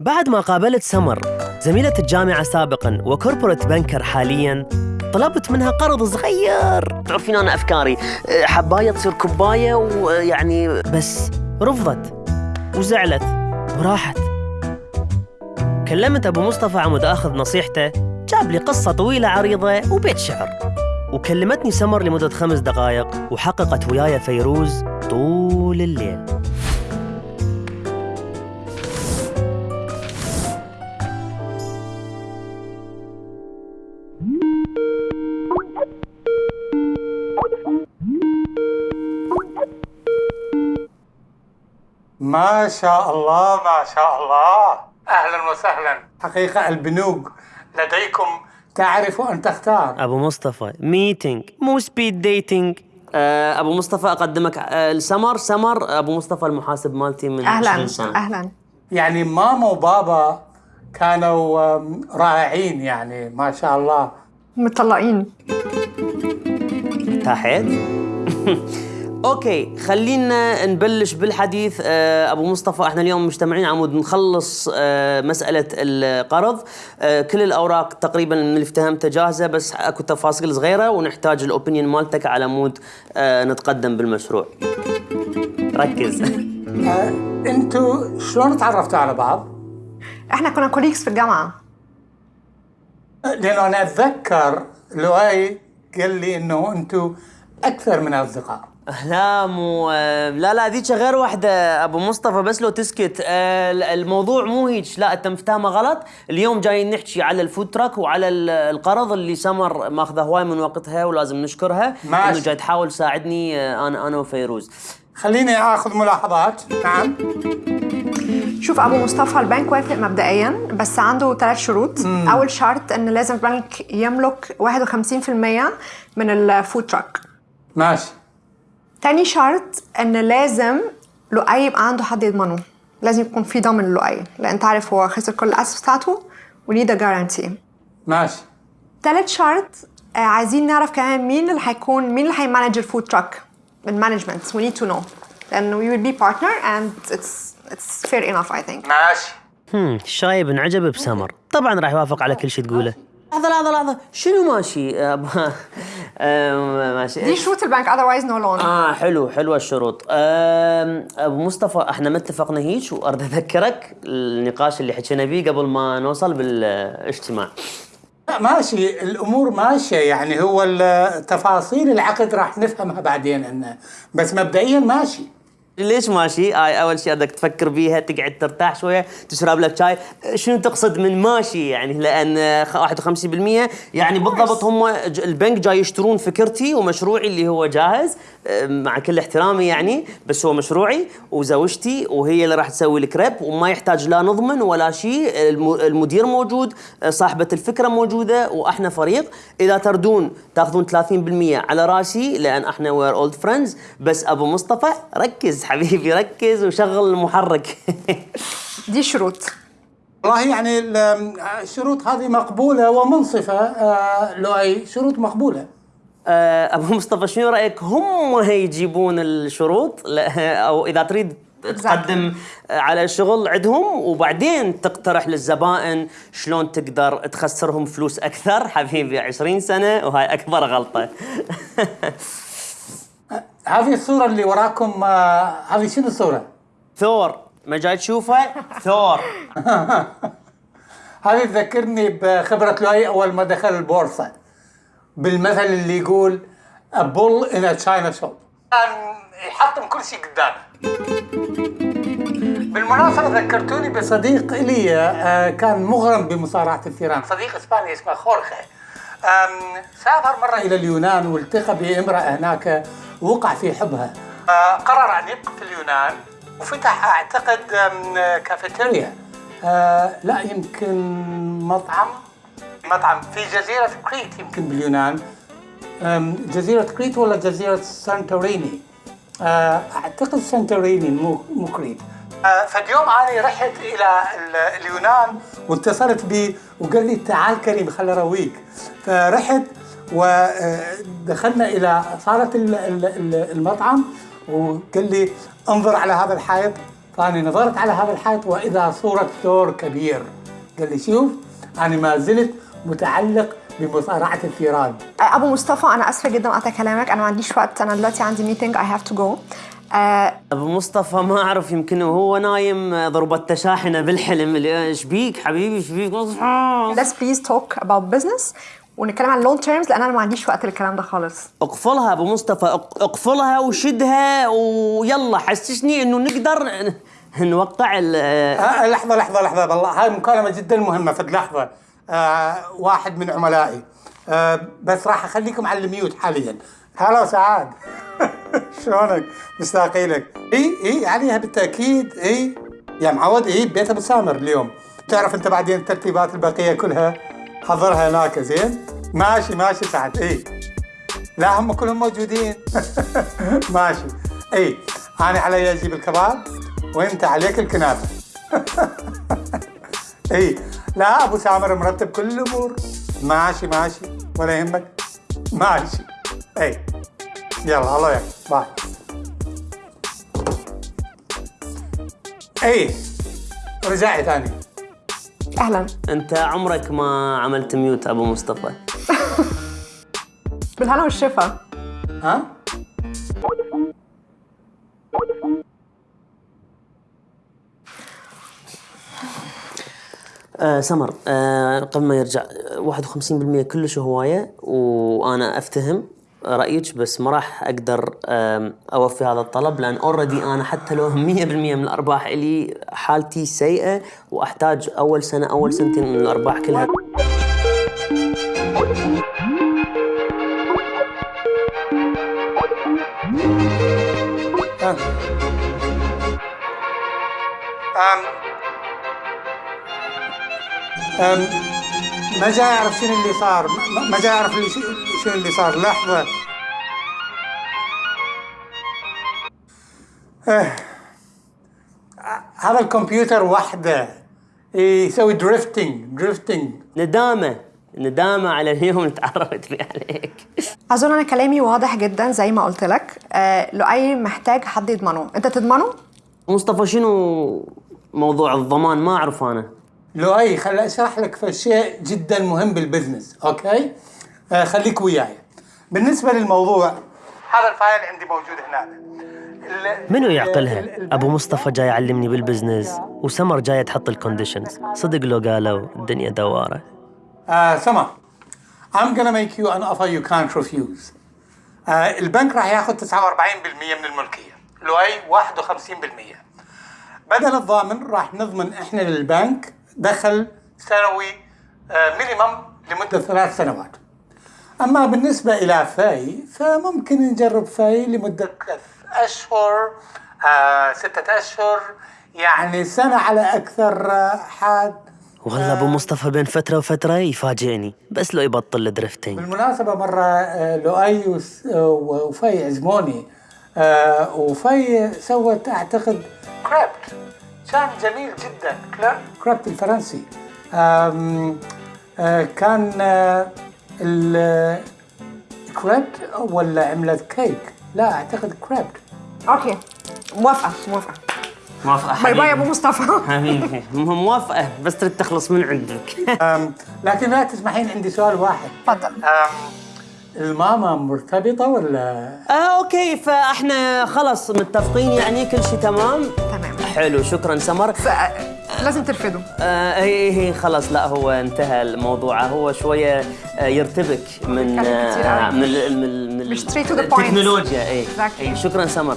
بعد ما قابلت سمر زميلة الجامعة سابقا وكوربوريت بنكر حاليا طلبت منها قرض صغير. تعرفين أنا أفكاري. حباية تصير كوباية ويعني بس رفضت وزعلت وراحت. كلمت أبو مصطفى عمود أخذ نصيحته جاب لي قصة طويلة عريضة وبيت شعر. وكلمتني سمر لمدة خمس دقائق وحققت وياي فيروز طول الليل. ما شاء الله ما شاء الله. أهلا وسهلا. حقيقة البنوك لديكم تعرف أن تختار. أبو مصطفى meeting مو speed dating أبو مصطفى أقدمك آه، لسمر. سمر أبو مصطفى المحاسب مالتي من 20 أهلا سنة. أهلا. يعني ماما وبابا كانوا رائعين يعني ما شاء الله. مطلقين ارتاحت؟ okay خلينا نبلش بالحديث آه، أبو مصطفى. إحنا اليوم مجتمعين عمود نخلص آه، مسألة القرض. آه، كل الأوراق تقريبا من اللي افتهمته جاهزة بس أكو تفاصيل صغيرة ونحتاج ال opinion مالتك على مود نتقدم بالمشروع. ركز. أنتوا شلون تعرفتوا على بعض؟ إحنا كنا colleagues في الجامعة. لأنه أنا أتذكر لؤي قال لي إنه أنتوا أكثر من أصدقاء. لا مو لا لا ذيك غير واحدة أبو مصطفى بس لو تسكت. آه، الموضوع مو هيك. لا أنت مفتهمة غلط. اليوم جايين نحكي على ال food truck وعلى ال- القرض اللي سمر ماخذه هواي من وقتها ولازم نشكرها. ماشي. إنه جاي تحاول تساعدني آه، أنا أنا وفيروز. خليني آخذ ملاحظات. نعم. شوف أبو مصطفى البنك وافق مبدئيا بس عنده ثلاث شروط. أول شرط إن لازم البنك يملك 51% من ال food truck ماشي. تاني شرط إن لازم لؤي يبقى عنده حد يضمنه. لازم يكون في ضامن لؤي لأن أنت عارف هو خسر كل الاسس بتاعته و need guarantee ماشي. تالت شرط آه، عايزين نعرف كمان مين اللي هيكون مين اللي هي manage ال food truck ال management we need to know. لأن we will be partner and it's it's fair enough I think. ماشي. هم الشايب انعجب بسمر. طبعا راح يوافق على كل شيء تقوله. لحظة لحظة لحظة شنو ماشي؟ ماشي دي شروط البنك otherwise no loan آه حلو حلوة الشروط. أبو مصطفى إحنا ما اتفقنا هيك واريد أذكرك النقاش اللي حكينا بيه قبل ما نوصل بالإجتماع. لا ماشي. الأمور ماشية. يعني هو تفاصيل العقد راح نفهمها بعدين انه بس مبدئيا ماشي. ليش ماشي؟ هاي أول شيء بدك تفكر بيها تقعد ترتاح شوية تشرب لك شاي. شنو تقصد من ماشي يعني؟ لأن خ- 51% يعني بالضبط هم البنك جاي يشترون فكرتي ومشروعي اللي هو جاهز مع كل احترامي يعني بس هو مشروعي وزوجتي وهي اللي راح تسوي الكريب وما يحتاج لا نضمن ولا شيء الم- المدير موجود صاحبة الفكرة موجودة وأحنا فريق. إذا تردون تاخذون 30% على راسي لأن إحنا we're old friends بس أبو مصطفى ركز. حبيبي ركز وشغل المحرك. دي شروط. والله يعني ال- الشروط هذه مقبولة ومنصفة آه، لؤي. شروط مقبولة. آه، أبو مصطفى شنو رأيك؟ هم هيجيبون الشروط لا- أو إذا تريد تقدم على الشغل عندهم وبعدين تقترح للزبائن شلون تقدر تخسرهم فلوس أكثر. حبيبي 20 سنة وهاي أكبر غلطة. هذه الصورة اللي وراكم آه، هذه شنو الصورة؟ ثور. ما جاي تشوفه؟ ثور. هذه تذكرني بخبرة لؤي أول ما دخل البورصة بالمثل اللي يقول a bull in a china shop. كان يحطم كل شيء قدامه. بالمناسبة ذكرتوني بصديق لي آه، كان مغرم بمصارعة الثيران. صديق إسباني اسمه خورخي. سافر مرة إلى اليونان والتقى بإمرأة هناك وقع في حبها. آه، قرر أن يبقى في اليونان وفتح أعتقد كافيتيريا. آه، لا يمكن مطعم. مطعم في جزيرة كريت يمكن باليونان. جزيرة كريت ولا جزيرة سانتوريني؟ أه، أعتقد سانتوريني مو كريت. أه، فاليوم أنا رحت إلى ال- اليونان واتصلت بي وقال لي تعال كريم خل أرويك فرحت ودخلنا إلى صالة ال- ال- ال- المطعم وقال لي انظر على هذا الحائط. فأنا نظرت على هذا الحائط وإذا صورة ثور كبير. قال لي شوف أنا ما زلت متعلق بمصارعة الثيران أبو مصطفى أنا أسفة جدا قطع كلامك. أنا ما عنديش وقت. أنا دلوقتي عندي meeting I have to go أبو مصطفى ما أعرف يمكن وهو نايم ضربت شاحنه بالحلم. اللي إيش بيك حبيبي؟ إيش بيك؟ Let's please talk about business. ونتكلم عن long terms لأن أنا ما عنديش وقت للكلام ده خالص. اقفلها أبو مصطفى اق- اقفلها وشدها ويلا حسسني إنه نقدر نوقع ال آه لحظة لحظة لحظة والله هاي مكالمة جدا مهمة في لحظة. آه واحد من عملائي. آه بس راح أخليكم على ال mute حاليا. هلا سعد. شلونك؟ مشتاقين لك إي إي عليها بالتأكيد. إي. يا معود إي بيت ابو سامر اليوم. تعرف أنت بعدين الترتيبات البقية كلها؟ حضرها هناك زين. ماشي ماشي سعد. اي لا هم كلهم موجودين. ماشي. اي أنا علي أجيب الكباب وأنت عليك الكنافة. اي لا أبو سامر مرتب كل الأمور. ماشي ماشي. ولا يهمك. ماشي. اي يلا الله يعين bye. اي رجعي ثاني. أهلا. أنت عمرك ما عملت mute أبو مصطفى. بالهنا والشفا. ها؟ آه سمر آه قبل ما يرجع آه، 51% كلش هواية وأنا أفتهم رأيك بس ما راح أقدر أوفي هذا الطلب لأن اوريدي أنا حتى لو 100% من الأرباح إلي حالتي سيئة وأحتاج أول سنة أول سنتين من الأرباح كلها. ما جاي أعرف شنو اللي صار. ما- اللي ش- شنو اللي صار. لحظة. آه. هذا الكمبيوتر وحده يسوي drifting drifting ندامة. ندامة على اليوم اللي تعرفت فيه عليك. أظن أنا كلامي واضح جدا زي ما قلت لك. آه لؤي محتاج حد يضمنه. أنت تضمنه؟ مصطفى شنو موضوع الضمان؟ ما أعرف أنا. لؤي خل أشرح لك في شيء جدا مهم بال business okay؟ آه خليك وياي. بالنسبة للموضوع هذا ال file عندي موجود هناك ال- منو يعقلها؟ أبو مصطفى جاي يعلمني بال business وسمر جاية تحط ال conditions صدق لو قالوا الدنيا دوارة. آه سمر I'm gonna make you an offer you can't refuse. آه البنك راح ياخذ 49% من الملكية. لؤي 51% بدل الضامن راح نضمن إحنا للبنك دخل سنوي آه minimum لمدة ثلاث سنوات. أما بالنسبة إلى فاي فممكن نجرب فاي لمدة ثلاث أشهر آه ستة أشهر. يعني سنة على أكثر آه حد والله أبو مصطفى بين فترة وفترة يفاجئني. بس لو يبطل ال drifting بالمناسبة مرة آه، لؤي آه، وفي عزموني آه، وفي سوت أعتقد كريبت كان جميل جدا. كريبت- كريبت الفرنسي. آم، آه، كان آه، ال- كريبت ولا عملت كيك؟ لا أعتقد كريبت أوكي. موافقة موافقة. موافقة باي باي يا أبو مصطفى. حبيبي. موافقة بس تريد تخلص من عندك. لكن لا تسمحين عندي سؤال واحد. تفضل. الماما مرتبطة ولا؟ آه okay فإحنا خلص متفقين يعني كل شيء تمام. تمام. حلو شكرا سمر ف- لازم ترفضه آه هي هي خلاص لا هو انتهى الموضوع هو شوية آه يرتبك من آه. من من من. التكنولوجيا اي Exactly. شكرا سمر